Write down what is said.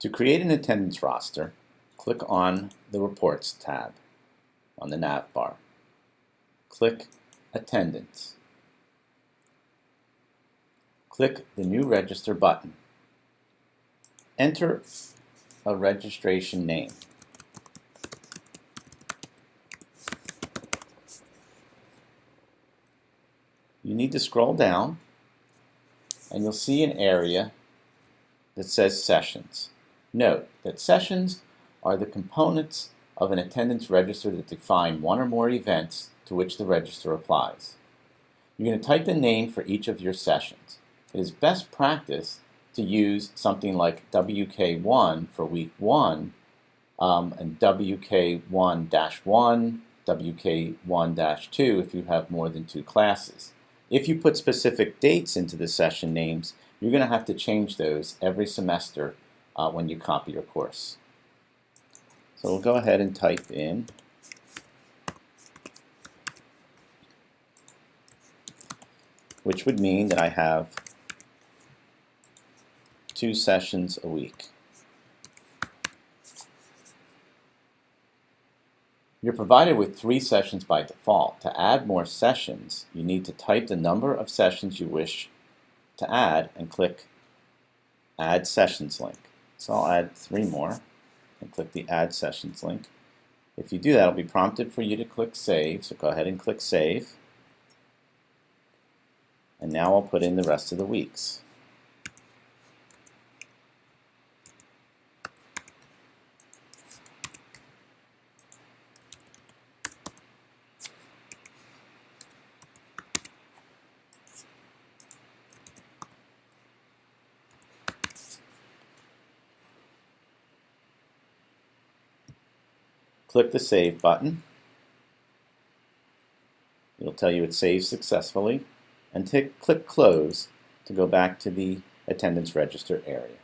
To create an attendance roster, click on the Reports tab on the nav bar. Click Attendance. Click the New Register button. Enter a registration name. You need to scroll down and you'll see an area that says Sessions. Note that sessions are the components of an attendance register that define one or more events to which the register applies. You're going to type the name for each of your sessions. It is best practice to use something like WK1 for week 1 um, and WK1-1, WK1-2 if you have more than two classes. If you put specific dates into the session names, you're going to have to change those every semester uh, when you copy your course. So we'll go ahead and type in which would mean that I have two sessions a week. You're provided with three sessions by default. To add more sessions, you need to type the number of sessions you wish to add and click Add Sessions link. So I'll add three more and click the Add Sessions link. If you do that, it'll be prompted for you to click Save, so go ahead and click Save. And now I'll put in the rest of the weeks. Click the Save button. It'll tell you it saved successfully. And click Close to go back to the attendance register area.